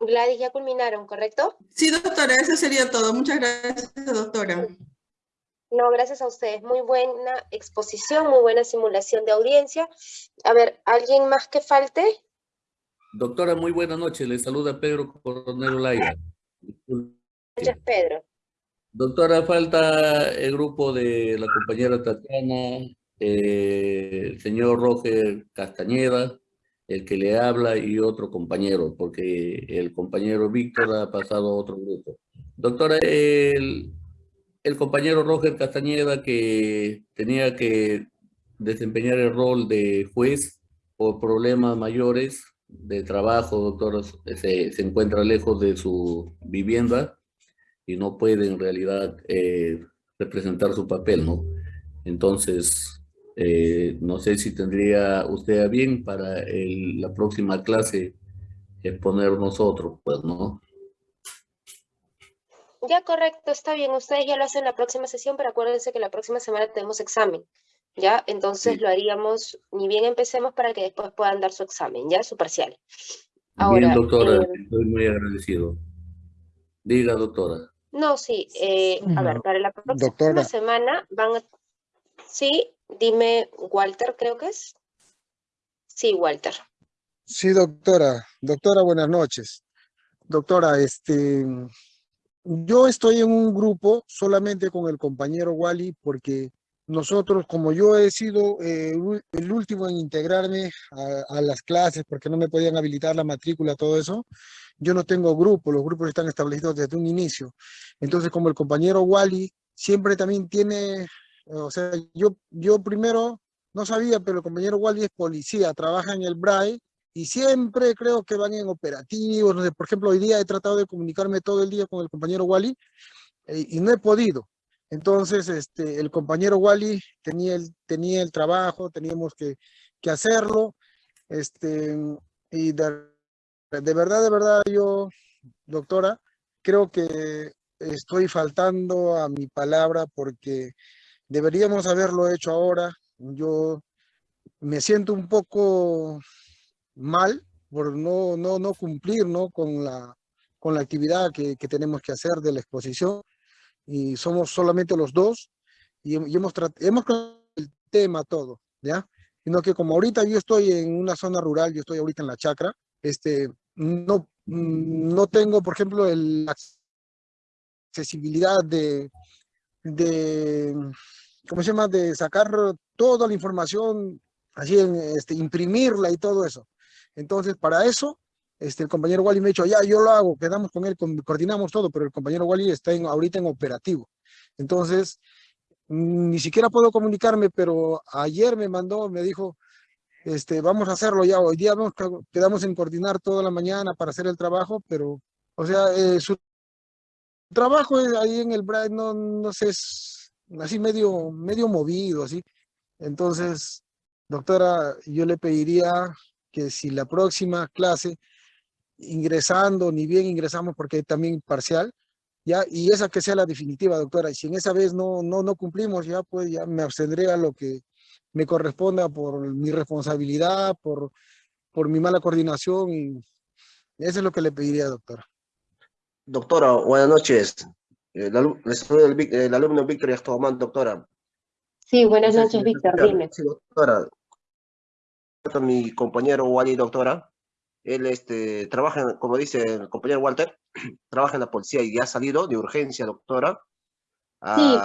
Gladys, ya culminaron, ¿correcto? Sí, doctora, eso sería todo. Muchas gracias, doctora. No, gracias a ustedes. Muy buena exposición, muy buena simulación de audiencia. A ver, ¿alguien más que falte? Doctora, muy buenas noches. Le saluda Pedro Coronel Olaya. Gracias, Pedro. Doctora, falta el grupo de la compañera Tatiana, eh, el señor Roger Castañeda, el que le habla y otro compañero, porque el compañero Víctor ha pasado a otro grupo. Doctora, el, el compañero Roger Castañeda que tenía que desempeñar el rol de juez por problemas mayores de trabajo, doctor, se, se encuentra lejos de su vivienda y no puede en realidad eh, representar su papel, ¿no? Entonces, eh, no sé si tendría usted a bien para la próxima clase exponer nosotros, pues, ¿no? Ya, correcto, está bien. Ustedes ya lo hacen la próxima sesión, pero acuérdense que la próxima semana tenemos examen, ¿ya? Entonces lo haríamos, ni bien empecemos para que después puedan dar su examen, ¿ya? Su parcial. Ahora, bien, doctora, eh, estoy muy agradecido. Diga, doctora. No, sí, eh, a ver, para la próxima semana van a... Sí, Dime, Walter, creo que es. Sí, Walter. Sí, doctora. Doctora, buenas noches. Doctora, este, yo estoy en un grupo solamente con el compañero Wally porque nosotros, como yo he sido eh, el último en integrarme a, a, las clases porque no me podían habilitar la matrícula, todo eso, yo no tengo grupo, los grupos están establecidos desde un inicio. Entonces, como el compañero Wally siempre también tiene o sea, yo, yo primero no sabía, pero el compañero Wally es policía, trabaja en el BRAE y siempre creo que van en operativos, no sé, por ejemplo, hoy día he tratado de comunicarme todo el día con el compañero Wally eh, y no he podido. Entonces, este, el compañero Wally tenía el, tenía el trabajo, teníamos que, que hacerlo, este, y de, de verdad, de verdad, yo, doctora, creo que estoy faltando a mi palabra porque Deberíamos haberlo hecho ahora. Yo me siento un poco mal por no, no, no cumplir ¿no? Con, la, con la actividad que, que tenemos que hacer de la exposición. Y somos solamente los dos y, hemos, hemos el tema todo, ¿ya? Sino que como ahorita yo estoy en una zona rural, yo estoy ahorita en la chacra, este, no, no tengo, por ejemplo, la accesibilidad de ¿cómo se llama? De sacar toda la información, así, en, este, imprimirla y todo eso. Entonces, para eso, este, el compañero Wally me ha dicho, ya, yo lo hago, quedamos con él, coordinamos todo, pero el compañero Wally está en, ahorita en operativo. Entonces, ni siquiera puedo comunicarme, pero ayer me mandó, me dijo, este, vamos a hacerlo ya, hoy día vamos, quedamos en coordinar toda la mañana para hacer el trabajo, pero, o sea, eh, su trabajo ahí en el Bright, no, no sé, así medio, medio movido, así. Entonces, doctora, yo le pediría que si la próxima clase, ingresando, ni bien ingresamos porque también parcial, ya, y esa que sea la definitiva, doctora, y si en esa vez no, no, no cumplimos, ya pues ya me abstendré a lo que me corresponda por mi responsabilidad, por, por mi mala coordinación, y eso es lo que le pediría, doctora. Doctora, buenas noches. El, el, alumno Víctor Yastoman, doctora. Sí, buenas noches, Víctor, dime. Sí, doctora. Mi compañero Wally, doctora, él este, trabaja, como dice el compañero Walter, trabaja en la policía y ya ha salido de urgencia, doctora. sí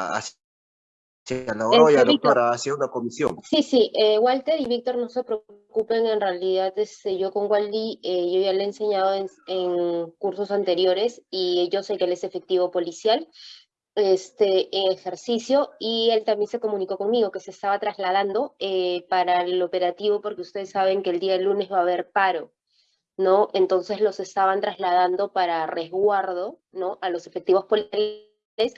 la doctora, hacia una comisión. Sí, sí, eh, Walter y Víctor no se preocupen, en realidad este, yo con Wally, eh, yo ya le he enseñado en, cursos anteriores y yo sé que él es efectivo policial este, en ejercicio y él también se comunicó conmigo que se estaba trasladando eh, para el operativo porque ustedes saben que el día lunes va a haber paro. ¿no? Entonces los estaban trasladando para resguardo, ¿no? A los efectivos policiales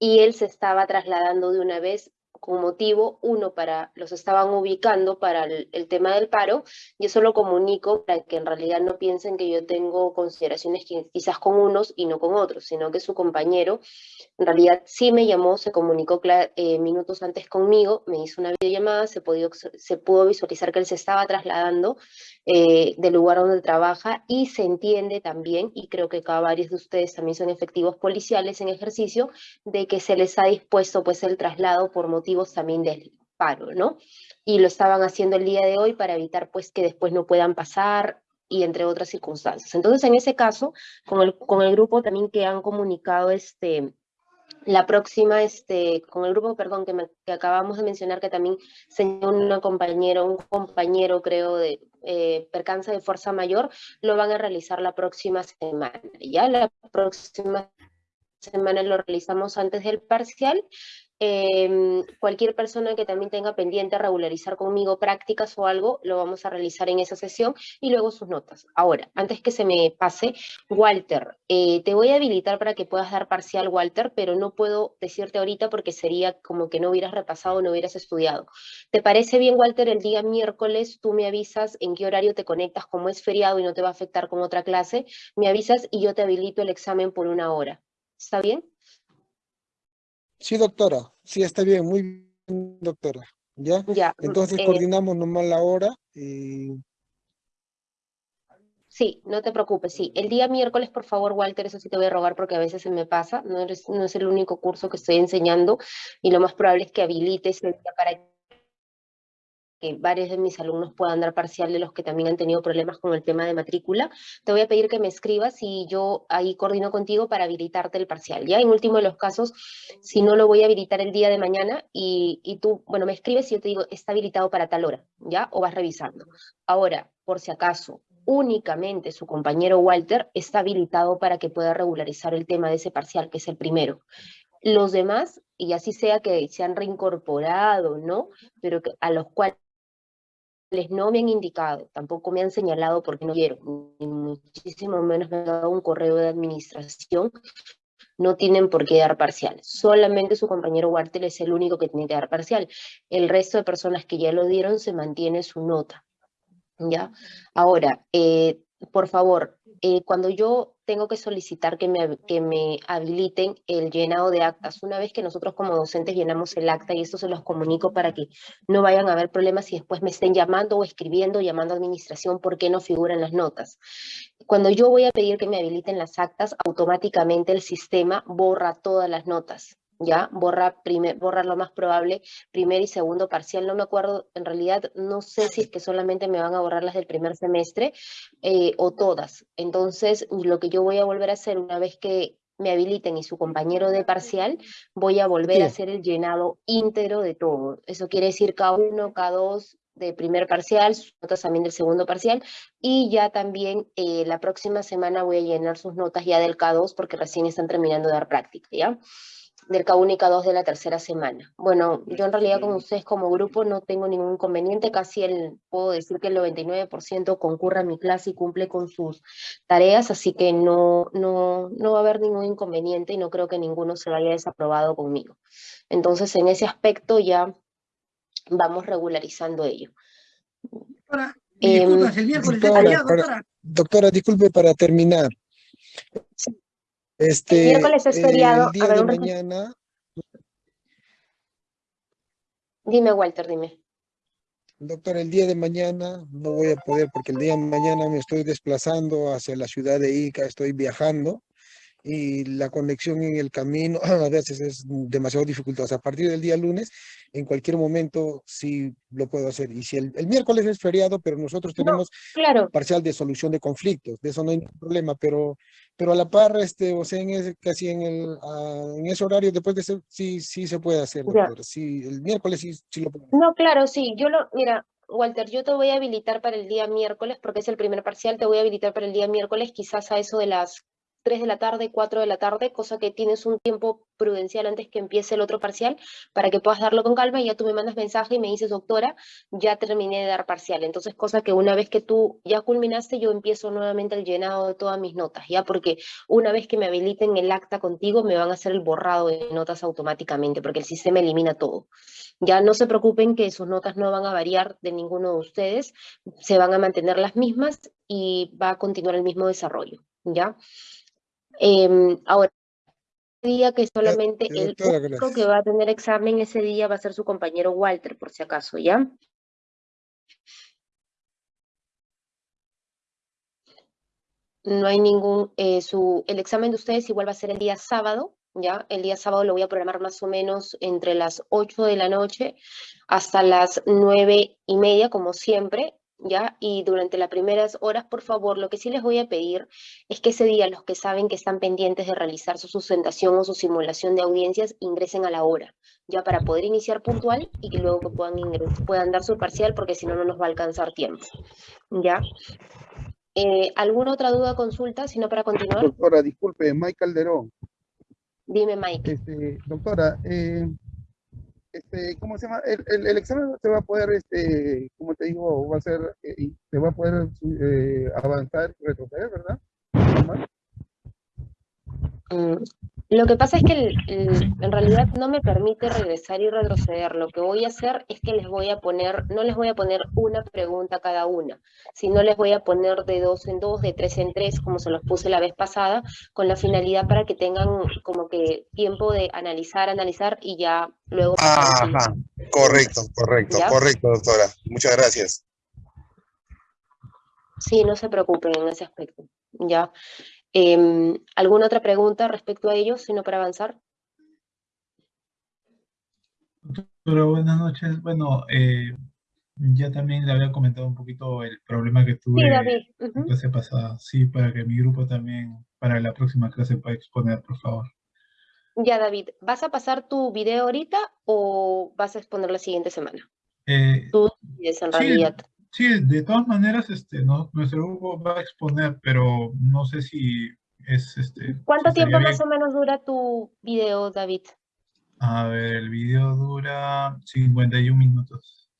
y él se estaba trasladando de una vez con motivo, uno, para los estaban ubicando para el, el, tema del paro, yo solo comunico para que en realidad no piensen que yo tengo consideraciones que, quizás con unos y no con otros, sino que su compañero en realidad sí me llamó, se comunicó eh, minutos antes conmigo, me hizo una videollamada, se, pudo, se pudo visualizar que él se estaba trasladando eh, del lugar donde trabaja y se entiende también, y creo que cada varios de ustedes también son efectivos policiales en ejercicio, de que se les ha dispuesto pues el traslado por motivo también del paro, ¿no? Y lo estaban haciendo el día de hoy para evitar pues que después no puedan pasar y entre otras circunstancias. Entonces, en ese caso, con el, con el grupo también que han comunicado este, la próxima, este, con el grupo, perdón, que, me, que acabamos de mencionar, que también señaló una compañera, un compañero, creo, de eh, percanza de fuerza mayor, lo van a realizar la próxima semana. Ya la próxima semana lo realizamos antes del parcial eh, cualquier persona que también tenga pendiente regularizar conmigo prácticas o algo, lo vamos a realizar en esa sesión y luego sus notas. Ahora, antes que se me pase, Walter, eh, te voy a habilitar para que puedas dar parcial, Walter, pero no puedo decirte ahorita porque sería como que no hubieras repasado no hubieras estudiado. ¿Te parece bien, Walter, el día miércoles tú me avisas en qué horario te conectas, como es feriado y no te va a afectar con otra clase? Me avisas y yo te habilito el examen por una hora. ¿Está bien? Sí, doctora. Sí, está bien. Muy bien, doctora. ¿Ya? Ya. Entonces eh, coordinamos nomás la hora y... Sí, no te preocupes, sí. El día miércoles, por favor, Walter, eso sí te voy a rogar porque a veces se me pasa, no, eres, no es el único curso que estoy enseñando y lo más probable es que habilites el día para que varios de mis alumnos puedan dar parcial de los que también han tenido problemas con el tema de matrícula, te voy a pedir que me escribas y yo ahí coordino contigo para habilitarte el parcial, ¿ya? En último de los casos, si no lo voy a habilitar el día de mañana y, y tú, bueno, me escribes y yo te digo, está habilitado para tal hora, ¿ya? O vas revisando. Ahora, por si acaso, únicamente su compañero Walter está habilitado para que pueda regularizar el tema de ese parcial, que es el primero. Los demás, y así sea que se han reincorporado, ¿no? Pero a los cuales no me han indicado, tampoco me han señalado porque no quiero, ni muchísimo menos me han dado un correo de administración, no tienen por qué dar parcial. Solamente su compañero Walter es el único que tiene que dar parcial. El resto de personas que ya lo dieron se mantiene su nota. ¿Ya? Ahora, eh, por favor, eh, cuando yo tengo que solicitar que me, que me habiliten el llenado de actas, una vez que nosotros como docentes llenamos el acta y esto se los comunico para que no vayan a haber problemas y después me estén llamando o escribiendo, llamando a administración porque no figuran las notas. Cuando yo voy a pedir que me habiliten las actas, automáticamente el sistema borra todas las notas. ¿Ya? Borra, primer, borra lo más probable, primer y segundo parcial, no me acuerdo, en realidad no sé si es que solamente me van a borrar las del primer semestre eh, o todas. Entonces, lo que yo voy a volver a hacer una vez que me habiliten y su compañero de parcial, voy a volver Sí. a hacer el llenado íntegro de todo. Eso quiere decir K1, K2 de primer parcial, sus notas también del segundo parcial, y ya también eh, la próxima semana voy a llenar sus notas ya del K2 porque recién están terminando de dar práctica, ¿ya? Del K1 y K2 de la tercera semana. Bueno, yo en realidad con ustedes como grupo no tengo ningún inconveniente, casi el, puedo decir que el 99% concurre a mi clase y cumple con sus tareas, así que no, no, no va a haber ningún inconveniente y no creo que ninguno se vaya desaprobado conmigo. Entonces, en ese aspecto ya vamos regularizando ello. Doctora, Em, disculpas, el miércoles es doctora, feriado, para- doctora. Doctora, disculpe para terminar. Este, miércoles es feriado. El día A ver, de mañana, Dime, Walter, dime. doctora, el día de mañana no voy a poder porque el día de mañana me estoy desplazando hacia la ciudad de Ica, estoy viajando y la conexión en el camino a veces es demasiado dificultosa. A partir del día lunes, en cualquier momento sí lo puedo hacer. Y si el, el miércoles es feriado, pero nosotros No. tenemos Claro, parcial de solución de conflictos, de eso no hay problema, pero, pero a la par, este, o sea, en ese, casi en, el, ah, en ese horario, después de eso, sí, sí se puede hacer, Ya. doctora. Sí, el miércoles sí, sí lo puedo hacer. No, claro, sí, yo lo, mira, Walter, yo te voy a habilitar para el día miércoles, porque es el primer parcial, te voy a habilitar para el día miércoles, quizás a eso de las 3 de la tarde, 4 de la tarde, cosa que tienes un tiempo prudencial antes que empiece el otro parcial para que puedas darlo con calma y ya tú me mandas mensaje y me dices, doctora, ya terminé de dar parcial. Entonces, cosa que una vez que tú ya culminaste, yo empiezo nuevamente el llenado de todas mis notas, ¿ya? Porque una vez que me habiliten el acta contigo, me van a hacer el borrado de notas automáticamente, porque el sistema elimina todo. Ya no se preocupen que sus notas no van a variar de ninguno de ustedes, se van a mantener las mismas y va a continuar el mismo desarrollo, ¿ya? Em, ahora, día que solamente el único gracias. que va a tener examen ese día va a ser su compañero Walter, por si acaso, ¿ya? No hay ningún, eh, su, el examen de ustedes igual va a ser el día sábado, ¿ya? El día sábado lo voy a programar más o menos entre las 8 de la noche hasta las 9 y media, como siempre, ¿ya? Y durante las primeras horas, por favor, lo que sí les voy a pedir es que ese día los que saben que están pendientes de realizar su sustentación o su simulación de audiencias ingresen a la hora, ya para poder iniciar puntual y que luego que puedan, puedan dar su parcial, porque si no, no nos va a alcanzar tiempo, ¿ya? Eh, ¿Alguna otra duda, consulta, si no para continuar? Doctora, disculpe, Mike Calderón. Dime, Mike. Este, doctora, eh, este, ¿cómo se llama? El, el- el examen se va a poder, este, como te digo, va a ser, eh, y se va a poder eh, avanzar, retroceder, ¿verdad? Mm, Lo que pasa es que el- el- en realidad no me permite regresar y retroceder. Lo que voy a hacer es que les voy a poner, no les voy a poner una pregunta a cada una, sino les voy a poner de dos en dos, de tres en tres, como se los puse la vez pasada, con la finalidad para que tengan como que tiempo de analizar, analizar y ya luego Ajá, correcto, correcto, ¿Ya? correcto, doctora. Muchas gracias. Sí, no se preocupen en ese aspecto. ¿Ya? Em, ¿Alguna otra pregunta respecto a ello, sino para avanzar? Doctora, buenas noches. Bueno, eh, ya también le había comentado un poquito el problema que tuve Sí, David. en clase pasada. Sí, para que mi grupo también, para la próxima clase pueda exponer, por favor. Ya, David, ¿vas a pasar tu video ahorita o vas a exponer la siguiente semana? Eh, Tú en realidad. sí, de todas maneras, este, no, nuestro grupo va a exponer, pero no sé si es, este, ¿Cuánto si tiempo bien. más o menos dura tu video, David? A ver, el video dura 51 minutos.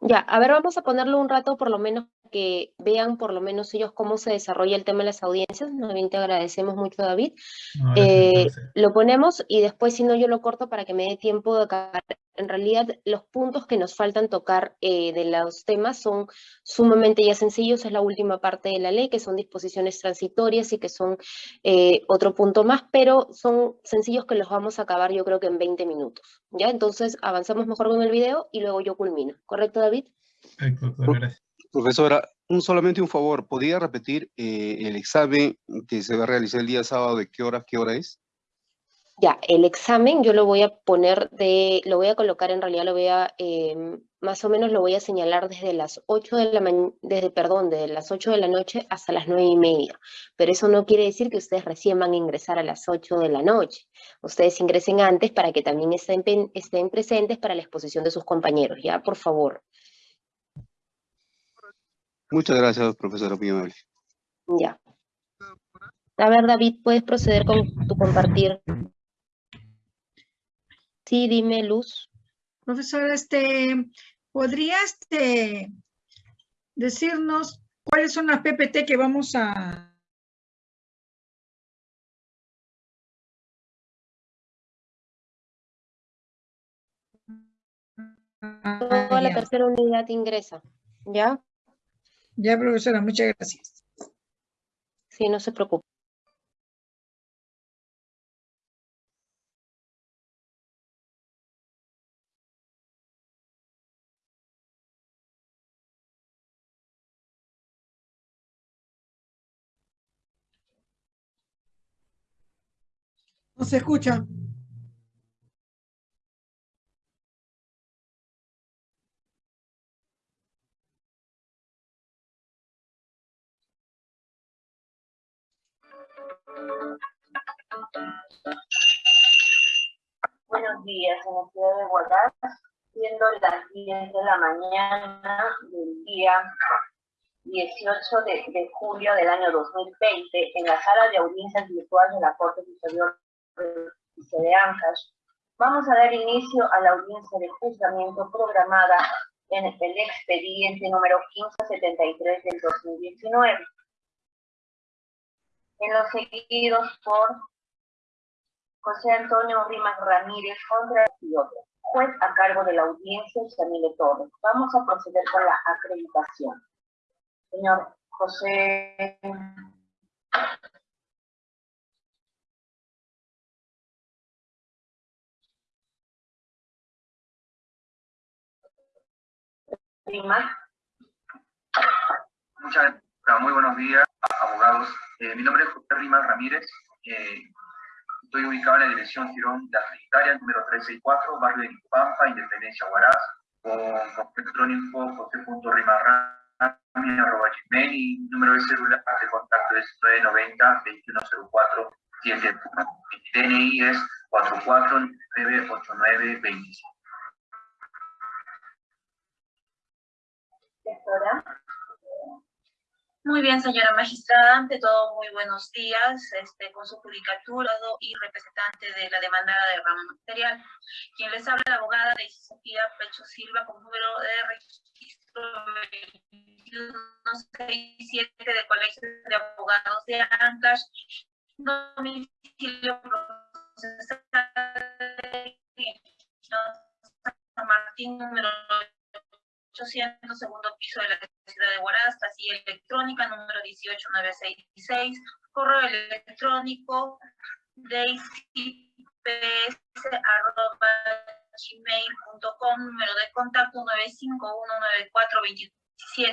Ya, a ver, vamos a ponerlo un rato por lo menos que vean por lo menos ellos cómo se desarrolla el tema de las audiencias. Nuevamente te agradecemos mucho, David. No, Eh, lo ponemos y después si no yo lo corto para que me dé tiempo de acabar. En realidad los puntos que nos faltan tocar eh, de los temas son sumamente ya sencillos, es la última parte de la ley, que son disposiciones transitorias y que son eh, otro punto más, pero son sencillos que los vamos a acabar yo creo que en 20 minutos. ¿Ya? Entonces avanzamos mejor con el video y luego yo culmino. ¿Correcto, David? Perfecto, gracias. Profesora, un, solamente un favor, ¿podría repetir eh, el examen que se va a realizar el día sábado? ¿De qué hora, qué hora es? Ya, el examen yo lo voy a poner de, lo voy a colocar en realidad, lo voy a, em, más o menos lo voy a señalar desde las 8 de la mañana, desde, perdón, desde las 8 de la noche hasta las 9 y media. Pero eso no quiere decir que ustedes recién van a ingresar a las 8 de la noche. Ustedes ingresen antes para que también estén, estén presentes para la exposición de sus compañeros, ¿ya? Por favor. Muchas gracias, profesora, muy amable. Ya. A ver, David, ¿puedes proceder con tu compartir? Sí, dime, Luz. Profesor, este, ¿podría este, decirnos cuáles son las PPT que vamos a... Toda la tercera unidad ingresa, ¿ya? Ya, profesora, muchas gracias. Sí, no se preocupe. No se escucha. Días, en la ciudad de Huaraz, siendo las 10 de la mañana del día 18 de, de julio del año 2020 en la sala de audiencias virtual de la Corte Superior de Ancash, vamos a dar inicio a la audiencia de juzgamiento programada en el expediente número 1573 del 2019. En los seguidos por José Antonio Rimas Ramírez contra y otro, juez a cargo de la audiencia Camille Torres. Vamos a proceder con la acreditación. Señor José. Muchas muy buenos días, abogados. Eh, mi nombre es José Rimas Ramírez. Eh, estoy ubicado en la dirección Girón de Trinitaria, número 364, barrio de Pampa, Independencia, Huaraz, con correo electrónico josé.rimarrami, arroba gmail y número de celular de contacto es 990 2104 71. Mi DNI es 4498925. Muy bien, señora magistrada. Ante todo, muy buenos días. Este, con su judicatura y representante de la demandada de rama material. Quien les habla la abogada de Sofía Pecho Silva con número de registro 2167 del Colegio de Abogados de Ancash. Domicilio procesal San Martín, número 800, segundo piso de la ciudad de Huaraz, casilla electrónica número 18966, correo electrónico gmail.com número de contacto 9519427.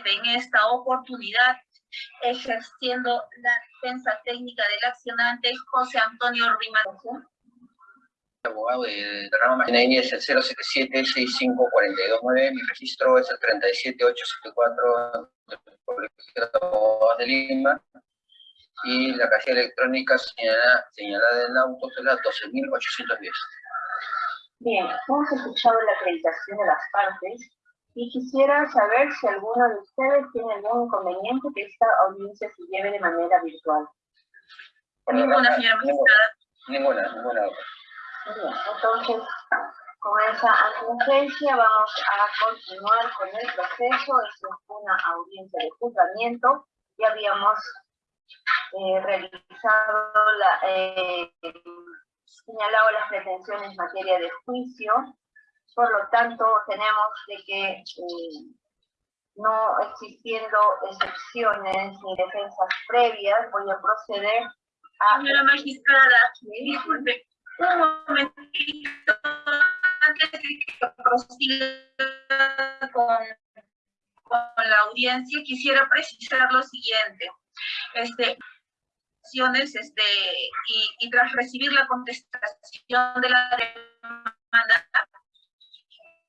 En esta oportunidad, ejerciendo la defensa técnica del accionante José Antonio Rimas abogado de, de rama Maquinaria es el 077-65429, mi registro es el 37874 del Colegio de Abogados de Lima y la casilla electrónica señalada, señalada en el auto es la 12.810. Bien, hemos escuchado la acreditación de las partes y quisiera saber si alguno de ustedes tiene algún inconveniente que esta audiencia se lleve de manera virtual. Ninguna, señora magistrada. Ninguna, ninguna. Bien, entonces, con esa advertencia vamos a continuar con el proceso. Es una audiencia de juzgamiento. Ya habíamos eh, realizado, la, eh, señalado las pretensiones en materia de juicio. Por lo tanto, tenemos de que eh, no existiendo excepciones ni defensas previas, voy a proceder a... Señora magistrada, disculpe, un momentito antes de que prosiga con, con la audiencia, quisiera precisar lo siguiente. Este, este, y, y tras recibir la contestación de la demanda,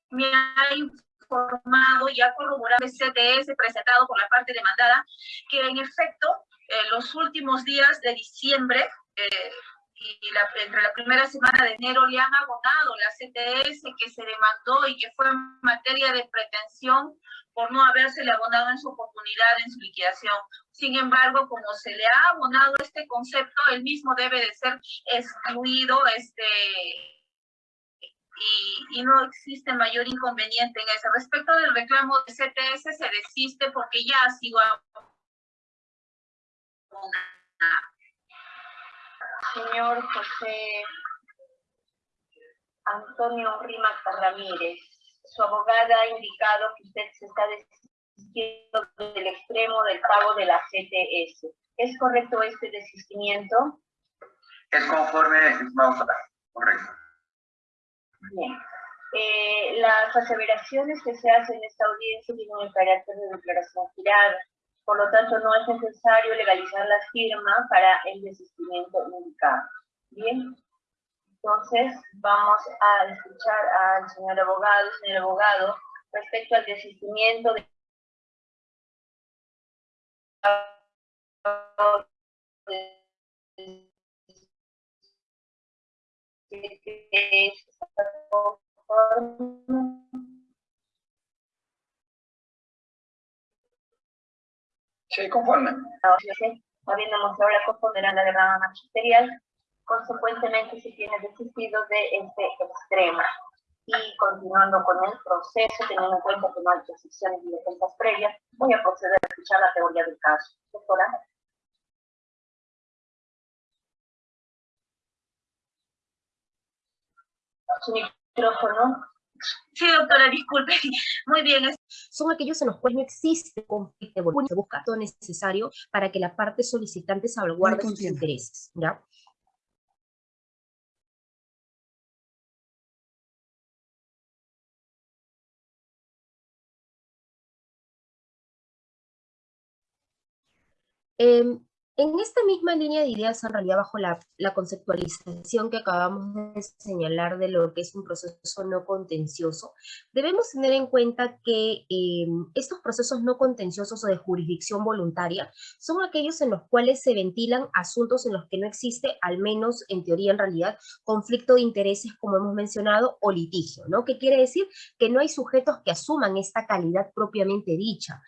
me ha informado y ha corroborado el CTS presentado por la parte demandada que en efecto en los últimos días de diciembre eh, y la, entre la primera semana de enero le han abonado la CTS que se demandó y que fue en materia de pretensión por no habérsele abonado en su oportunidad en su liquidación. Sin embargo, como se le ha abonado este concepto, el mismo debe de ser excluido este, y, y, no existe mayor inconveniente en ese. Respecto del reclamo de CTS, se desiste porque ya ha sido abonado señor José Antonio Rimac Ramírez. Su abogada ha indicado que usted se está desistiendo del extremo del pago de la CTS. ¿Es correcto este desistimiento? Es conforme, correcto. Bien. Eh, las aseveraciones que se hacen en esta audiencia tienen el carácter de declaración jurada. Por lo tanto, no es necesario legalizar la firma para el desistimiento indicado. Bien, entonces vamos a escuchar al señor abogado, señor abogado, respecto al desistimiento de Sí, conforme. Habiendo mostrado la conformidad a la demanda magisterial, consecuentemente se tiene desistido de este extremo. Y continuando con el proceso, teniendo en cuenta que no hay precisiones y defensas previas, voy a proceder a escuchar la teoría del caso. Doctora. Su micrófono. Sí, doctora, disculpe. Muy bien. Son aquellos en los cuales no existe conflicto de se busca todo necesario para que la parte solicitante salvaguarde sus intereses, ¿ya? Em, en esta misma línea de ideas, en realidad bajo la, conceptualización que acabamos de señalar de lo que es un proceso no contencioso, debemos tener en cuenta que eh, estos procesos no contenciosos o de jurisdicción voluntaria son aquellos en los cuales se ventilan asuntos en los que no existe, al menos en teoría en realidad, conflicto de intereses como hemos mencionado o litigio, ¿no? ¿Qué quiere decir? Que no hay sujetos que asuman esta calidad propiamente dicha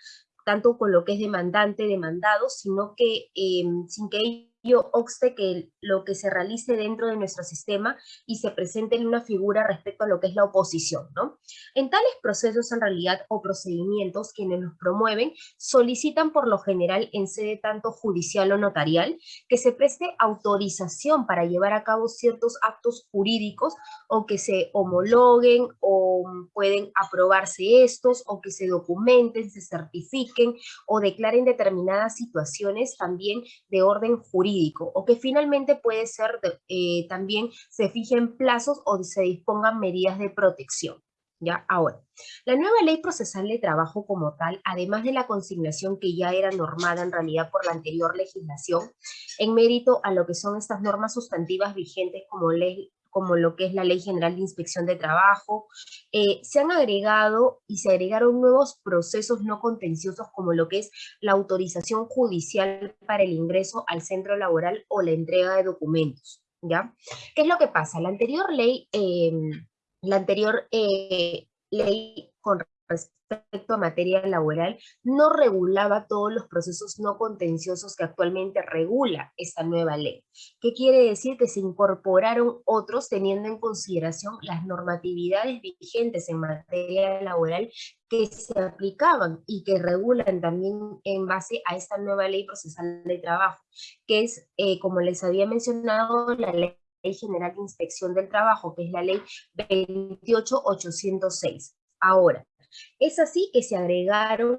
tanto con lo que es demandante, demandado, sino que em, sin que ello obste que lo que se realice dentro de nuestro sistema y se presente en una figura respecto a lo que es la oposición, ¿no? En tales procesos en realidad o procedimientos quienes los promueven solicitan por lo general en sede tanto judicial o notarial que se preste autorización para llevar a cabo ciertos actos jurídicos o que se homologuen o pueden aprobarse estos o que se documenten, se certifiquen o declaren determinadas situaciones también de orden jurídico o que finalmente puede ser eh, también se fijen plazos o se dispongan medidas de protección. ¿Ya? Ahora, la nueva ley procesal de trabajo como tal, además de la consignación que ya era normada en realidad por la anterior legislación, en mérito a lo que son estas normas sustantivas vigentes como ley, como lo que es la Ley General de Inspección de Trabajo, eh, se han agregado y se agregaron nuevos procesos no contenciosos como lo que es la autorización judicial para el ingreso al centro laboral o la entrega de documentos, ¿ya? ¿Qué es lo que pasa? La anterior ley, em, la anterior eh, ley con respecto a materia laboral, no regulaba todos los procesos no contenciosos que actualmente regula esta nueva ley. ¿Qué quiere decir? Que se incorporaron otros teniendo en consideración las normatividades vigentes en materia laboral que se aplicaban y que regulan también en base a esta nueva ley procesal de trabajo, que es, eh, como les había mencionado, la ley General de Inspección del Trabajo, que es la ley 28806. Ahora, es así que se agregaron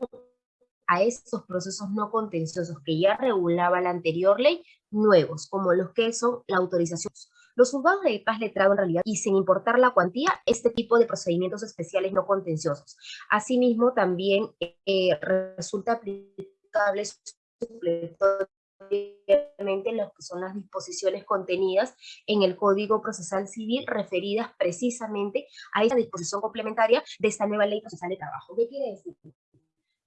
a estos procesos no contenciosos que ya regulaba la anterior ley, nuevos, como los que son la autorización. Los juzgados de paz letrado en realidad, y sin importar la cuantía, este tipo de procedimientos especiales no contenciosos. Asimismo, también eh, resulta aplicable lo que son las disposiciones contenidas en el Código Procesal Civil referidas precisamente a esta disposición complementaria de esta nueva Ley Procesal de Trabajo. ¿Qué quiere decir?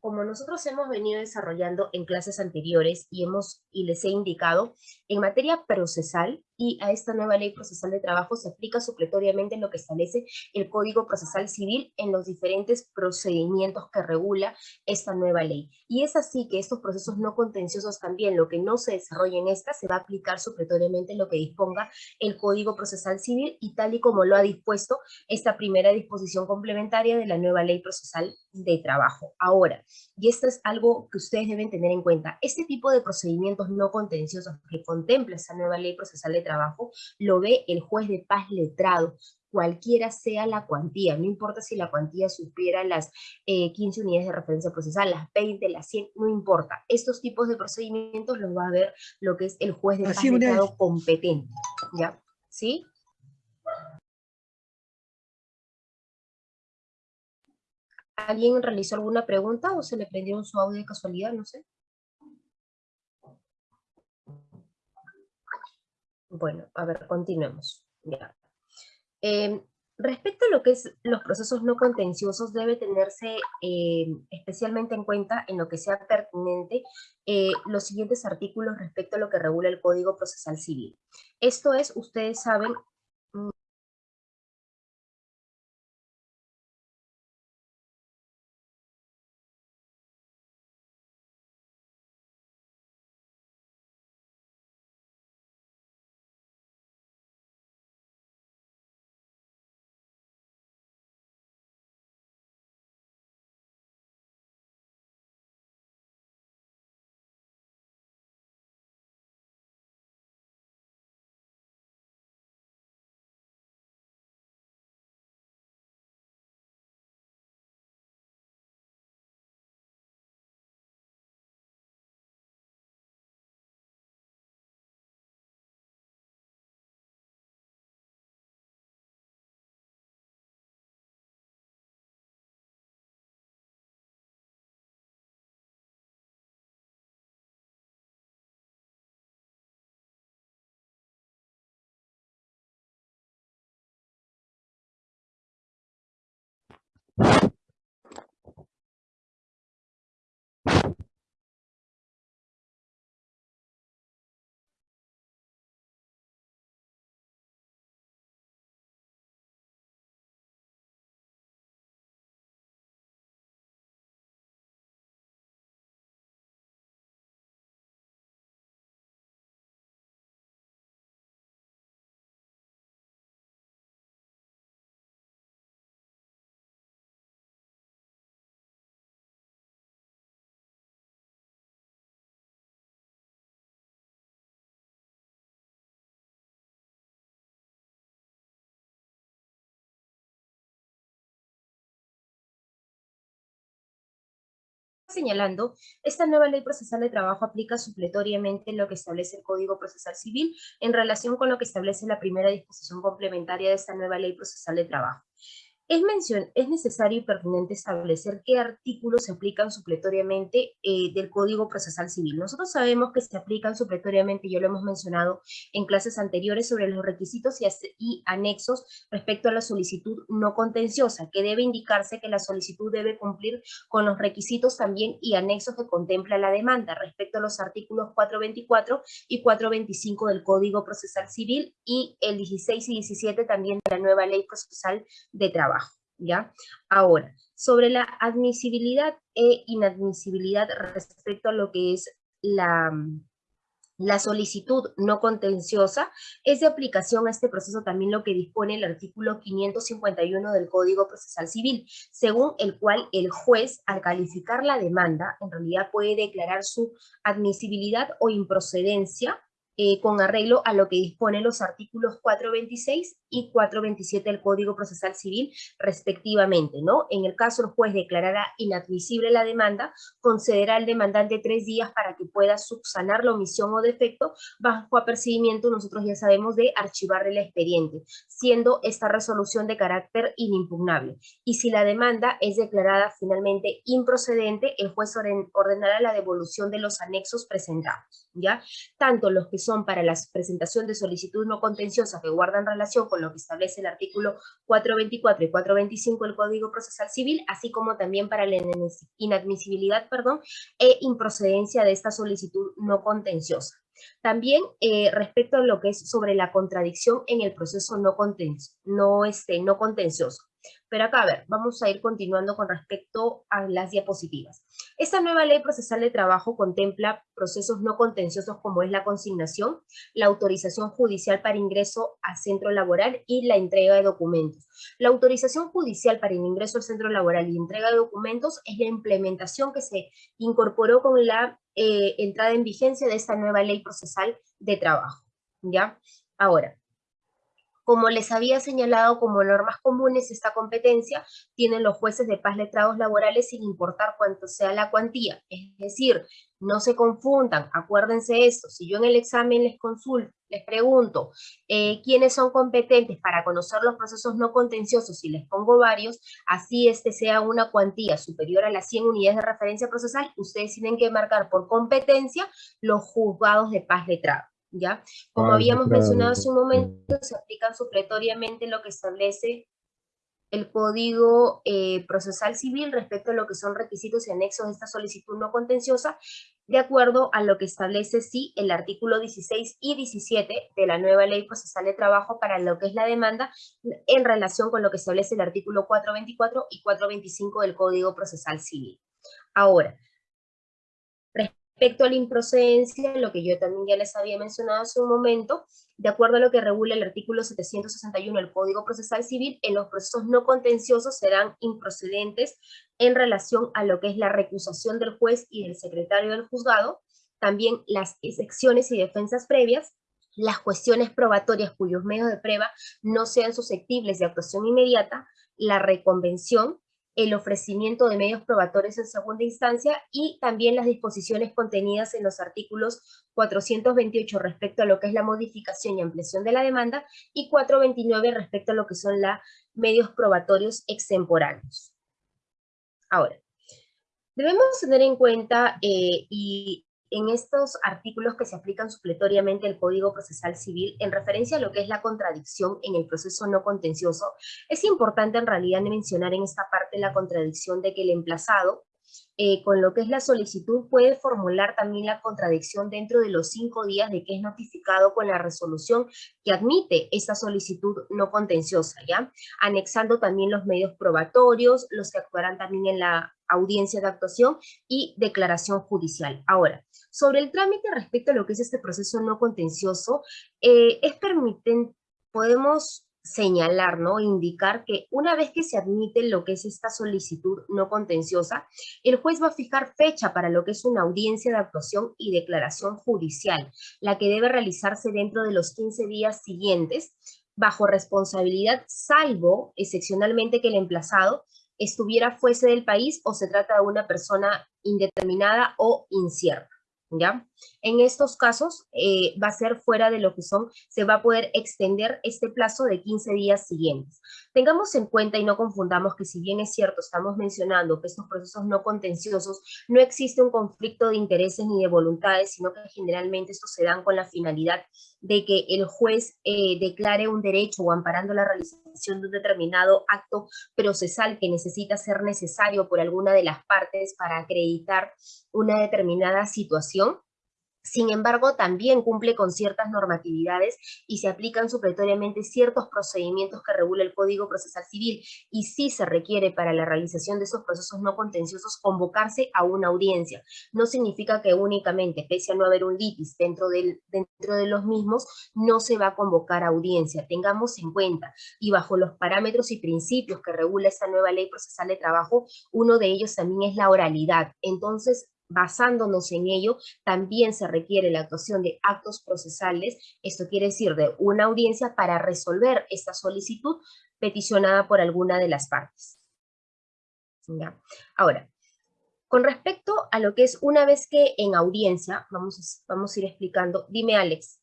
como nosotros hemos venido desarrollando en clases anteriores y, hemos, y les he indicado, en materia procesal y a esta nueva ley procesal de trabajo se aplica supletoriamente lo que establece el Código Procesal Civil en los diferentes procedimientos que regula esta nueva ley. Y es así que estos procesos no contenciosos también, lo que no se desarrolla en esta, se va a aplicar supletoriamente lo que disponga el Código Procesal Civil y tal y como lo ha dispuesto esta primera disposición complementaria de la nueva ley procesal de trabajo. Ahora, y esto es algo que ustedes deben tener en cuenta. Este tipo de procedimientos no contenciosos que contempla esa nueva ley procesal de trabajo, lo ve el juez de paz letrado, cualquiera sea la cuantía, no importa si la cuantía supera las 15 eh, unidades de referencia procesal, las 20, las 100, no importa. Estos tipos de procedimientos los va a ver lo que es el juez de paz letrado competente, ¿ya? ¿Sí? ¿Alguien realizó alguna pregunta o se le prendió su audio de casualidad? No sé. Bueno, a ver, continuemos. Em, respecto a lo que es los procesos no contenciosos, debe tenerse em, especialmente en cuenta en lo que sea pertinente eh, los siguientes artículos respecto a lo que regula el Código Procesal Civil. Esto es, ustedes saben, señalando, esta nueva ley procesal de trabajo aplica supletoriamente lo que establece el Código Procesal Civil en relación con lo que establece la primera disposición complementaria de esta nueva ley procesal de trabajo. Es, es necesario y pertinente establecer qué artículos se aplican supletoriamente eh, del Código Procesal Civil. Nosotros sabemos que se aplican supletoriamente, ya lo hemos mencionado en clases anteriores, sobre los requisitos y, y anexos respecto a la solicitud no contenciosa, que debe indicarse que la solicitud debe cumplir con los requisitos también y anexos que contempla la demanda respecto a los artículos 424 y 425 del Código Procesal Civil y el 16 y 17 también de la nueva Ley Procesal de Trabajo. ¿Ya? Ahora, sobre la admisibilidad e inadmisibilidad respecto a lo que es la, la solicitud no contenciosa, es de aplicación a este proceso también lo que dispone el artículo 551 del Código Procesal Civil, según el cual el juez, al calificar la demanda, en realidad puede declarar su admisibilidad o improcedencia eh, con arreglo a lo que disponen los artículos 426 y 427 del Código Procesal Civil respectivamente, ¿no? En el caso el juez declarará inadmisible la demanda, concederá al demandante tres días para que pueda subsanar la omisión o defecto bajo apercibimiento, nosotros ya sabemos, de archivar el expediente, siendo esta resolución de carácter inimpugnable. Y si la demanda es declarada finalmente improcedente, el juez ordenará la devolución de los anexos presentados, ¿ya? Tanto los que son para la presentación de solicitud no contenciosa que guardan relación con lo que establece el artículo 424 y 425 del Código Procesal Civil, así como también para la inadmisibilidad perdón, e improcedencia de esta solicitud no contenciosa. También eh, respecto a lo que es sobre la contradicción en el proceso no, no, este, no contencioso. Pero acá, a ver, vamos a ir continuando con respecto a las diapositivas. Esta nueva ley procesal de trabajo contempla procesos no contenciosos como es la consignación, la autorización judicial para ingreso al centro laboral y la entrega de documentos. La autorización judicial para ingreso al centro laboral y entrega de documentos es la implementación que se incorporó con la eh, entrada en vigencia de esta nueva ley procesal de trabajo. ¿ya? Ahora, como les había señalado como normas comunes, esta competencia tienen los jueces de paz letrados laborales sin importar cuánto sea la cuantía. Es decir, no se confundan, acuérdense esto, si yo en el examen les consulto, les pregunto eh, quiénes son competentes para conocer los procesos no contenciosos y les pongo varios, así este sea una cuantía superior a las 100 unidades de referencia procesal, ustedes tienen que marcar por competencia los juzgados de paz letrado. ¿Ya? Como habíamos mencionado hace un momento, se aplican supletoriamente lo que establece el Código eh, Procesal Civil respecto a lo que son requisitos y anexos de esta solicitud no contenciosa, de acuerdo a lo que establece, sí, el artículo 16 y 17 de la nueva Ley Procesal de Trabajo para lo que es la demanda en relación con lo que establece el artículo 424 y 425 del Código Procesal Civil. Ahora, Respecto a la improcedencia, lo que yo también ya les había mencionado hace un momento, de acuerdo a lo que regula el artículo 761 del Código Procesal Civil, en los procesos no contenciosos serán improcedentes en relación a lo que es la recusación del juez y del secretario del juzgado, también las excepciones y defensas previas, las cuestiones probatorias cuyos medios de prueba no sean susceptibles de actuación inmediata, la reconvención, el ofrecimiento de medios probatorios en segunda instancia y también las disposiciones contenidas en los artículos 428 respecto a lo que es la modificación y ampliación de la demanda y 429 respecto a lo que son los medios probatorios extemporáneos. Ahora, debemos tener en cuenta eh, y en estos artículos que se aplican supletoriamente el Código Procesal Civil en referencia a lo que es la contradicción en el proceso no contencioso, es importante en realidad mencionar en esta parte la contradicción de que el emplazado eh, con lo que es la solicitud puede formular también la contradicción dentro de los cinco días de que es notificado con la resolución que admite esta solicitud no contenciosa, ¿ya? Anexando también los medios probatorios, los que actuarán también en la audiencia de actuación y declaración judicial. Ahora, sobre el trámite respecto a lo que es este proceso no contencioso, eh, es permiten, podemos señalar, ¿no? Indicar que una vez que se admite lo que es esta solicitud no contenciosa, el juez va a fijar fecha para lo que es una audiencia de actuación y declaración judicial, la que debe realizarse dentro de los 15 días siguientes, bajo responsabilidad, salvo excepcionalmente que el emplazado estuviera fuese del país o se trata de una persona indeterminada o incierta. ¿Ya? En estos casos eh, va a ser fuera de lo que son, se va a poder extender este plazo de 15 días siguientes. Tengamos en cuenta y no confundamos que si bien es cierto, estamos mencionando que estos procesos no contenciosos no existe un conflicto de intereses ni de voluntades, sino que generalmente estos se dan con la finalidad de que el juez eh, declare un derecho o amparando la realización de un determinado acto procesal que necesita ser necesario por alguna de las partes para acreditar una determinada situación. Sin embargo, también cumple con ciertas normatividades y se aplican supletoriamente ciertos procedimientos que regula el Código Procesal Civil y sí se requiere para la realización de esos procesos no contenciosos convocarse a una audiencia. No significa que únicamente, pese a no haber un litis dentro, del, dentro de los mismos, no se va a convocar a audiencia. Tengamos en cuenta y bajo los parámetros y principios que regula esta nueva ley procesal de trabajo, uno de ellos también es la oralidad. Entonces, basándonos en ello, también se requiere la actuación de actos procesales, esto quiere decir de una audiencia para resolver esta solicitud peticionada por alguna de las partes. ¿Ya? Ahora, con respecto a lo que es una vez que en audiencia, vamos vamos a ir explicando, dime Alex.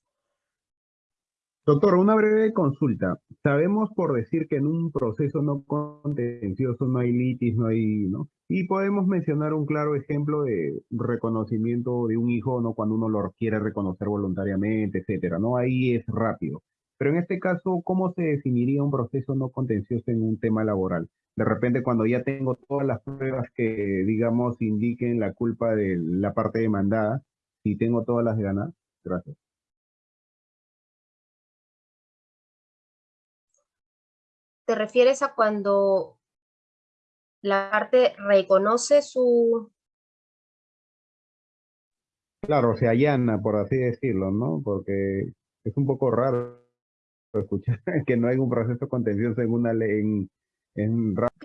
Doctor, una breve consulta. Sabemos por decir que en un proceso no contencioso no hay litis, no hay, ¿no? Y podemos mencionar un claro ejemplo de reconocimiento de un hijo, ¿no? Cuando uno lo quiere reconocer voluntariamente, etcétera, ¿no? Ahí es rápido. Pero en este caso, ¿cómo se definiría un proceso no contencioso en un tema laboral? De repente, cuando ya tengo todas las pruebas que, digamos, indiquen la culpa de la parte demandada, si tengo todas las de ganar. Gracias. ¿Te refieres a cuando la parte reconoce su... Claro, se allana, por así decirlo, ¿no? Porque es un poco raro escuchar que no hay un proceso contencioso en una ley, en, en